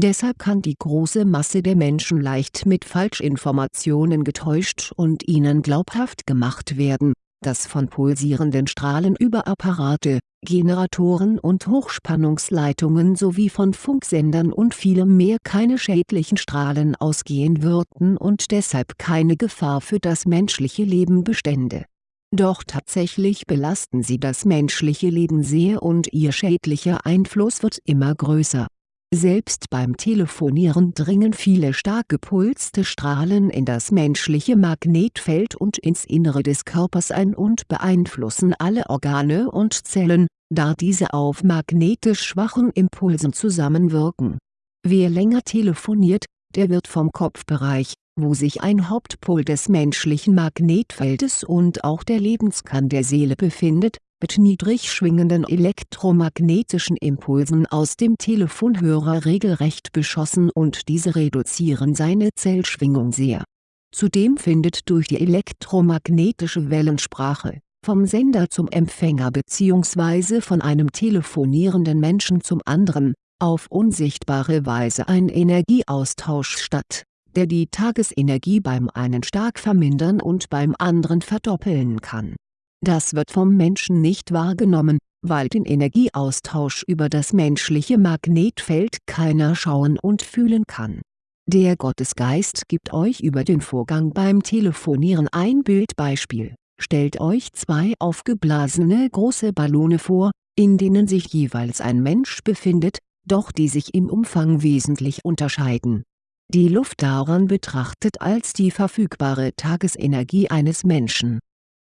Deshalb kann die große Masse der Menschen leicht mit Falschinformationen getäuscht und ihnen glaubhaft gemacht werden, dass von pulsierenden Strahlen über Apparate, Generatoren und Hochspannungsleitungen sowie von Funksendern und vielem mehr keine schädlichen Strahlen ausgehen würden und deshalb keine Gefahr für das menschliche Leben bestände. Doch tatsächlich belasten sie das menschliche Leben sehr und ihr schädlicher Einfluss wird immer größer selbst beim Telefonieren dringen viele stark gepulste Strahlen in das menschliche Magnetfeld und ins Innere des Körpers ein und beeinflussen alle Organe und Zellen, da diese auf magnetisch schwachen Impulsen zusammenwirken. Wer länger telefoniert, der wird vom Kopfbereich, wo sich ein Hauptpol des menschlichen Magnetfeldes und auch der Lebenskern der Seele befindet, mit niedrig schwingenden elektromagnetischen Impulsen aus dem Telefonhörer regelrecht beschossen und diese reduzieren seine Zellschwingung sehr. Zudem findet durch die elektromagnetische Wellensprache, vom Sender zum Empfänger bzw. von einem telefonierenden Menschen zum anderen, auf unsichtbare Weise ein Energieaustausch statt, der die Tagesenergie beim einen stark vermindern und beim anderen verdoppeln kann das wird vom Menschen nicht wahrgenommen, weil den Energieaustausch über das menschliche Magnetfeld keiner schauen und fühlen kann. Der Gottesgeist gibt euch über den Vorgang beim Telefonieren ein Bildbeispiel, stellt euch zwei aufgeblasene große Ballone vor, in denen sich jeweils ein Mensch befindet, doch die sich im Umfang wesentlich unterscheiden. Die Luft daran betrachtet als die verfügbare Tagesenergie eines Menschen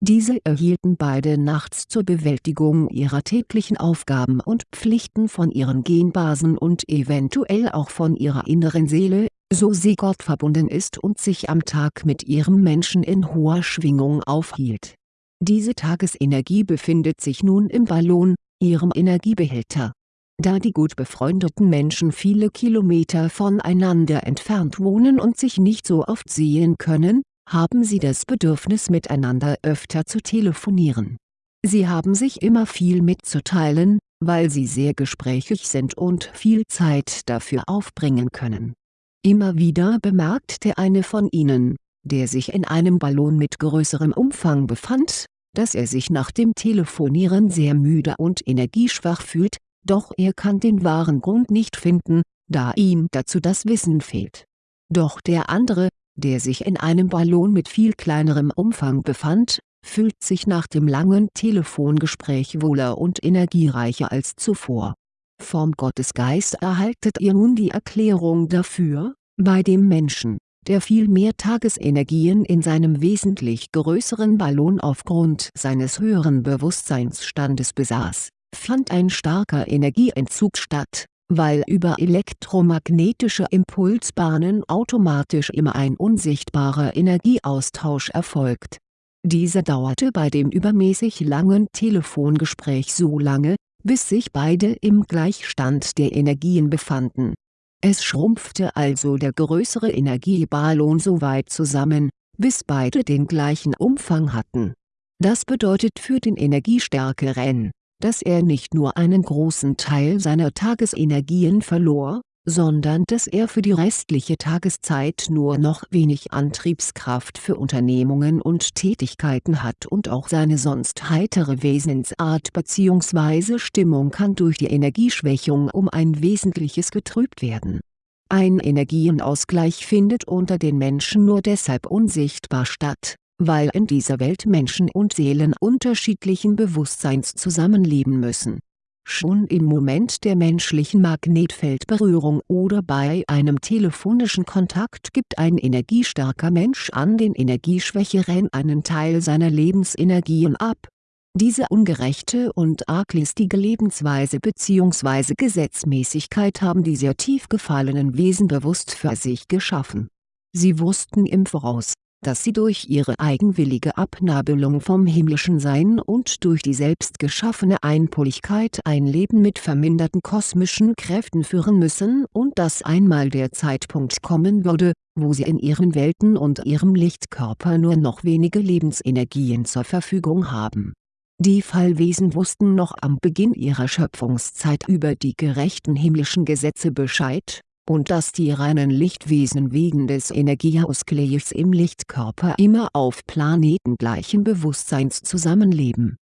diese erhielten beide nachts zur Bewältigung ihrer täglichen Aufgaben und Pflichten von ihren Genbasen und eventuell auch von ihrer inneren Seele, so sie Gott verbunden ist und sich am Tag mit ihrem Menschen in hoher Schwingung aufhielt. Diese Tagesenergie befindet sich nun im Ballon, ihrem Energiebehälter. Da die gut befreundeten Menschen viele Kilometer voneinander entfernt wohnen und sich nicht so oft sehen können, haben sie das Bedürfnis miteinander öfter zu telefonieren. Sie haben sich immer viel mitzuteilen, weil sie sehr gesprächig sind und viel Zeit dafür aufbringen können. Immer wieder bemerkt der eine von ihnen, der sich in einem Ballon mit größerem Umfang befand, dass er sich nach dem Telefonieren sehr müde und energieschwach fühlt, doch er kann den wahren Grund nicht finden, da ihm dazu das Wissen fehlt. Doch der andere, der sich in einem Ballon mit viel kleinerem Umfang befand, fühlt sich nach dem langen Telefongespräch wohler und energiereicher als zuvor. Vom Gottesgeist erhaltet ihr nun die Erklärung dafür, bei dem Menschen, der viel mehr Tagesenergien in seinem wesentlich größeren Ballon aufgrund seines höheren Bewusstseinsstandes besaß, fand ein starker Energieentzug statt, weil über elektromagnetische Impulsbahnen automatisch immer ein unsichtbarer Energieaustausch erfolgt. Dieser dauerte bei dem übermäßig langen Telefongespräch so lange, bis sich beide im Gleichstand der Energien befanden. Es schrumpfte also der größere Energieballon so weit zusammen, bis beide den gleichen Umfang hatten. Das bedeutet für den Energiestärke-Ren, dass er nicht nur einen großen Teil seiner Tagesenergien verlor, sondern dass er für die restliche Tageszeit nur noch wenig Antriebskraft für Unternehmungen und Tätigkeiten hat und auch seine sonst heitere Wesensart bzw. Stimmung kann durch die Energieschwächung um ein Wesentliches getrübt werden. Ein Energienausgleich findet unter den Menschen nur deshalb unsichtbar statt, weil in dieser Welt Menschen und Seelen unterschiedlichen Bewusstseins zusammenleben müssen Schon im Moment der menschlichen Magnetfeldberührung oder bei einem telefonischen Kontakt gibt ein energiestarker Mensch an den Energieschwächeren einen Teil seiner Lebensenergien ab. Diese ungerechte und arglistige Lebensweise bzw. Gesetzmäßigkeit haben die sehr tief gefallenen Wesen bewusst für sich geschaffen. Sie wussten im Voraus dass sie durch ihre eigenwillige Abnabelung vom himmlischen Sein und durch die selbst geschaffene Einpoligkeit ein Leben mit verminderten kosmischen Kräften führen müssen und dass einmal der Zeitpunkt kommen würde, wo sie in ihren Welten und ihrem Lichtkörper nur noch wenige Lebensenergien zur Verfügung haben. Die Fallwesen wussten noch am Beginn ihrer Schöpfungszeit über die gerechten himmlischen Gesetze Bescheid und dass die reinen Lichtwesen wegen des Energieausgleichs im Lichtkörper immer auf Planeten gleichen Bewusstseins zusammenleben.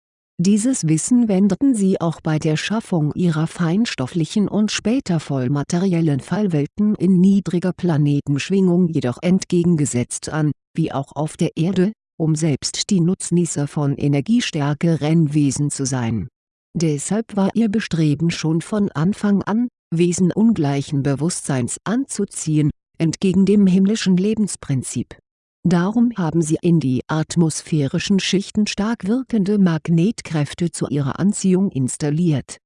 Dieses Wissen wendeten sie auch bei der Schaffung ihrer feinstofflichen und später vollmateriellen Fallwelten in niedriger Planetenschwingung jedoch entgegengesetzt an, wie auch auf der Erde, um selbst die Nutznießer von energiestärkeren Wesen zu sein. Deshalb war ihr Bestreben schon von Anfang an, Wesen ungleichen Bewusstseins anzuziehen, entgegen dem himmlischen Lebensprinzip. Darum haben sie in die atmosphärischen Schichten stark wirkende Magnetkräfte zu ihrer Anziehung installiert.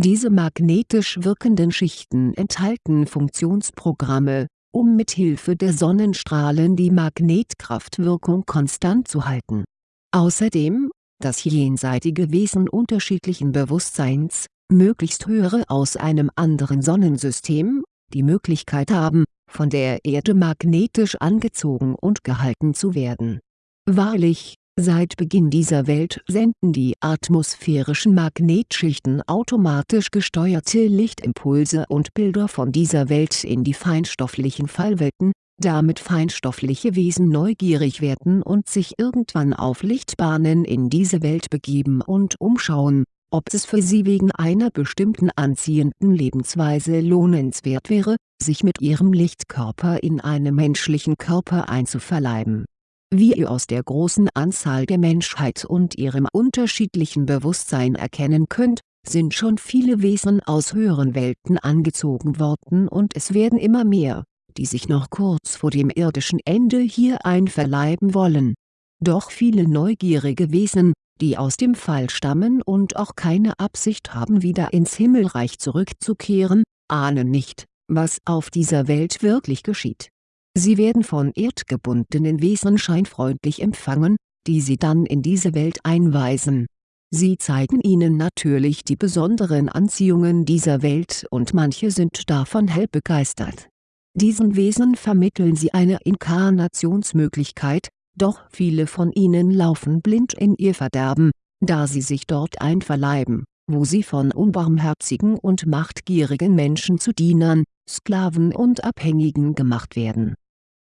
Diese magnetisch wirkenden Schichten enthalten Funktionsprogramme, um mit Hilfe der Sonnenstrahlen die Magnetkraftwirkung konstant zu halten. Außerdem, dass jenseitige Wesen unterschiedlichen Bewusstseins, möglichst höhere aus einem anderen Sonnensystem, die Möglichkeit haben, von der Erde magnetisch angezogen und gehalten zu werden. Wahrlich, seit Beginn dieser Welt senden die atmosphärischen Magnetschichten automatisch gesteuerte Lichtimpulse und Bilder von dieser Welt in die feinstofflichen Fallwelten, damit feinstoffliche Wesen neugierig werden und sich irgendwann auf Lichtbahnen in diese Welt begeben und umschauen, ob es für sie wegen einer bestimmten anziehenden Lebensweise lohnenswert wäre, sich mit ihrem Lichtkörper in einem menschlichen Körper einzuverleiben. Wie ihr aus der großen Anzahl der Menschheit und ihrem unterschiedlichen Bewusstsein erkennen könnt, sind schon viele Wesen aus höheren Welten angezogen worden und es werden immer mehr, die sich noch kurz vor dem irdischen Ende hier einverleiben wollen. Doch viele neugierige Wesen, die aus dem Fall stammen und auch keine Absicht haben wieder ins Himmelreich zurückzukehren, ahnen nicht, was auf dieser Welt wirklich geschieht. Sie werden von erdgebundenen Wesen scheinfreundlich empfangen, die sie dann in diese Welt einweisen. Sie zeigen ihnen natürlich die besonderen Anziehungen dieser Welt und manche sind davon hell begeistert. Diesen Wesen vermitteln sie eine Inkarnationsmöglichkeit, doch viele von ihnen laufen blind in ihr Verderben, da sie sich dort einverleiben, wo sie von unbarmherzigen und machtgierigen Menschen zu Dienern, Sklaven und Abhängigen gemacht werden.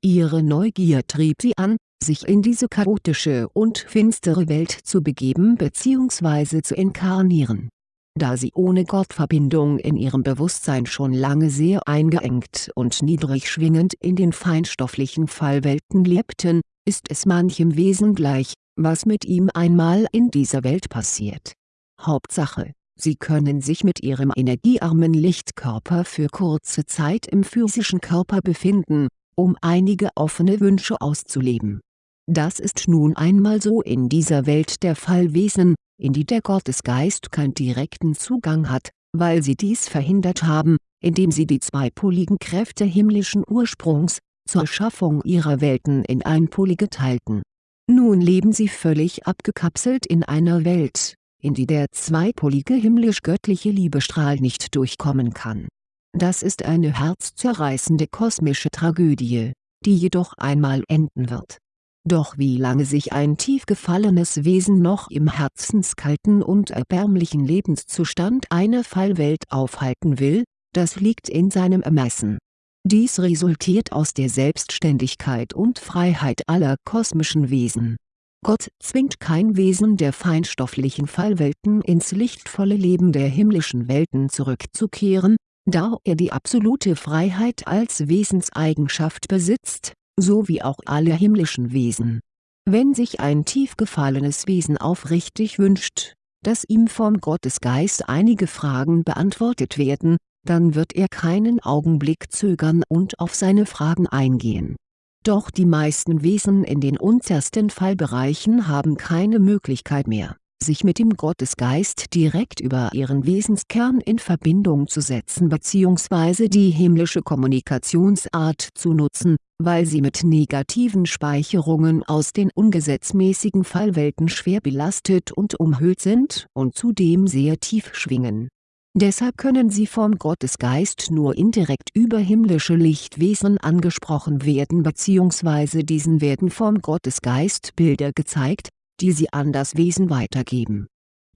Ihre Neugier trieb sie an, sich in diese chaotische und finstere Welt zu begeben bzw. zu inkarnieren. Da sie ohne Gottverbindung in ihrem Bewusstsein schon lange sehr eingeengt und niedrig schwingend in den feinstofflichen Fallwelten lebten, ist es manchem Wesen gleich, was mit ihm einmal in dieser Welt passiert. Hauptsache, Sie können sich mit ihrem energiearmen Lichtkörper für kurze Zeit im physischen Körper befinden, um einige offene Wünsche auszuleben. Das ist nun einmal so in dieser Welt der Fallwesen, in die der Gottesgeist keinen direkten Zugang hat, weil sie dies verhindert haben, indem sie die zweipoligen Kräfte himmlischen Ursprungs, zur Schaffung ihrer Welten in einpolige teilten. Nun leben sie völlig abgekapselt in einer Welt, in die der zweipolige himmlisch-göttliche Liebestrahl nicht durchkommen kann. Das ist eine herzzerreißende kosmische Tragödie, die jedoch einmal enden wird. Doch wie lange sich ein tief gefallenes Wesen noch im herzenskalten und erbärmlichen Lebenszustand einer Fallwelt aufhalten will, das liegt in seinem Ermessen. Dies resultiert aus der Selbstständigkeit und Freiheit aller kosmischen Wesen. Gott zwingt kein Wesen der feinstofflichen Fallwelten ins lichtvolle Leben der himmlischen Welten zurückzukehren, da er die absolute Freiheit als Wesenseigenschaft besitzt, so wie auch alle himmlischen Wesen. Wenn sich ein tief gefallenes Wesen aufrichtig wünscht, dass ihm vom Gottesgeist einige Fragen beantwortet werden, dann wird er keinen Augenblick zögern und auf seine Fragen eingehen. Doch die meisten Wesen in den untersten Fallbereichen haben keine Möglichkeit mehr, sich mit dem Gottesgeist direkt über ihren Wesenskern in Verbindung zu setzen bzw. die himmlische Kommunikationsart zu nutzen, weil sie mit negativen Speicherungen aus den ungesetzmäßigen Fallwelten schwer belastet und umhüllt sind und zudem sehr tief schwingen Deshalb können sie vom Gottesgeist nur indirekt über himmlische Lichtwesen angesprochen werden bzw. diesen werden vom Gottesgeist Bilder gezeigt, die sie an das Wesen weitergeben.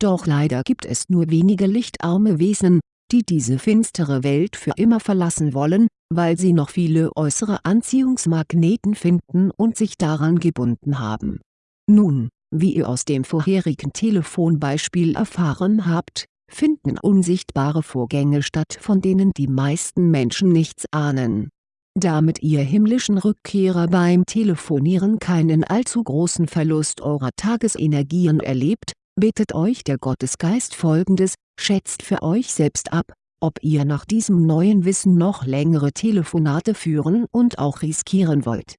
Doch leider gibt es nur wenige lichtarme Wesen, die diese finstere Welt für immer verlassen wollen, weil sie noch viele äußere Anziehungsmagneten finden und sich daran gebunden haben. Nun, wie ihr aus dem vorherigen Telefonbeispiel erfahren habt, finden unsichtbare Vorgänge statt von denen die meisten Menschen nichts ahnen. Damit ihr himmlischen Rückkehrer beim Telefonieren keinen allzu großen Verlust eurer Tagesenergien erlebt, bittet euch der Gottesgeist folgendes, schätzt für euch selbst ab, ob ihr nach diesem neuen Wissen noch längere Telefonate führen und auch riskieren wollt.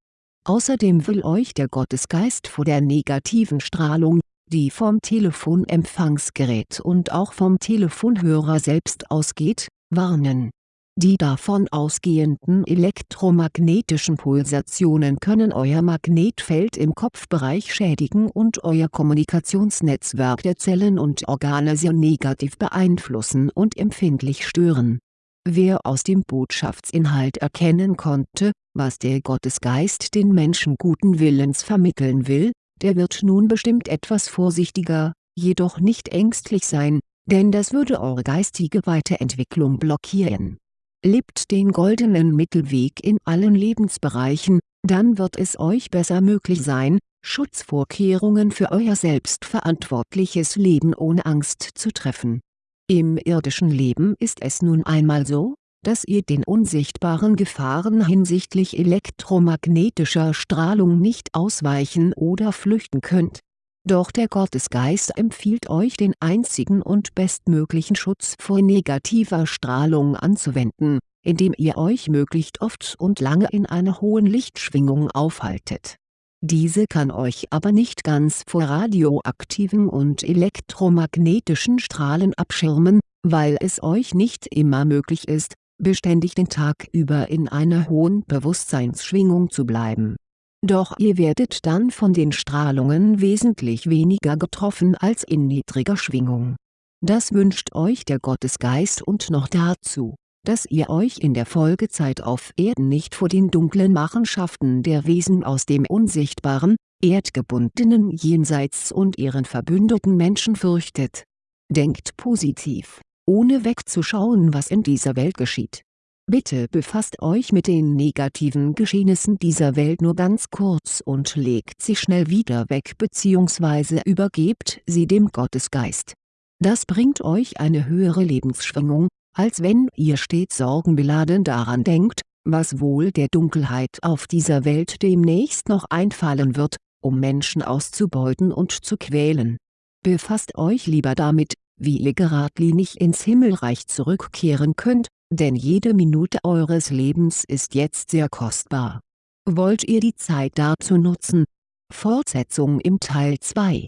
Außerdem will euch der Gottesgeist vor der negativen Strahlung, die vom Telefonempfangsgerät und auch vom Telefonhörer selbst ausgeht, warnen. Die davon ausgehenden elektromagnetischen Pulsationen können euer Magnetfeld im Kopfbereich schädigen und euer Kommunikationsnetzwerk der Zellen und Organe sehr negativ beeinflussen und empfindlich stören. Wer aus dem Botschaftsinhalt erkennen konnte, was der Gottesgeist den Menschen guten Willens vermitteln will, der wird nun bestimmt etwas vorsichtiger, jedoch nicht ängstlich sein, denn das würde eure geistige Weiterentwicklung blockieren. Lebt den goldenen Mittelweg in allen Lebensbereichen, dann wird es euch besser möglich sein, Schutzvorkehrungen für euer selbstverantwortliches Leben ohne Angst zu treffen. Im irdischen Leben ist es nun einmal so, dass ihr den unsichtbaren Gefahren hinsichtlich elektromagnetischer Strahlung nicht ausweichen oder flüchten könnt. Doch der Gottesgeist empfiehlt euch den einzigen und bestmöglichen Schutz vor negativer Strahlung anzuwenden, indem ihr euch möglichst oft und lange in einer hohen Lichtschwingung aufhaltet. Diese kann euch aber nicht ganz vor radioaktiven und elektromagnetischen Strahlen abschirmen, weil es euch nicht immer möglich ist, beständig den Tag über in einer hohen Bewusstseinsschwingung zu bleiben. Doch ihr werdet dann von den Strahlungen wesentlich weniger getroffen als in niedriger Schwingung. Das wünscht euch der Gottesgeist und noch dazu, dass ihr euch in der Folgezeit auf Erden nicht vor den dunklen Machenschaften der Wesen aus dem unsichtbaren, erdgebundenen Jenseits und ihren verbündeten Menschen fürchtet. Denkt positiv ohne wegzuschauen was in dieser Welt geschieht. Bitte befasst euch mit den negativen Geschehnissen dieser Welt nur ganz kurz und legt sie schnell wieder weg bzw. übergebt sie dem Gottesgeist. Das bringt euch eine höhere Lebensschwingung, als wenn ihr stets sorgenbeladen daran denkt, was wohl der Dunkelheit auf dieser Welt demnächst noch einfallen wird, um Menschen auszubeuten und zu quälen. Befasst euch lieber damit, wie ihr geradlinig ins Himmelreich zurückkehren könnt, denn jede Minute eures Lebens ist jetzt sehr kostbar. Wollt ihr die Zeit dazu nutzen? Fortsetzung im Teil 2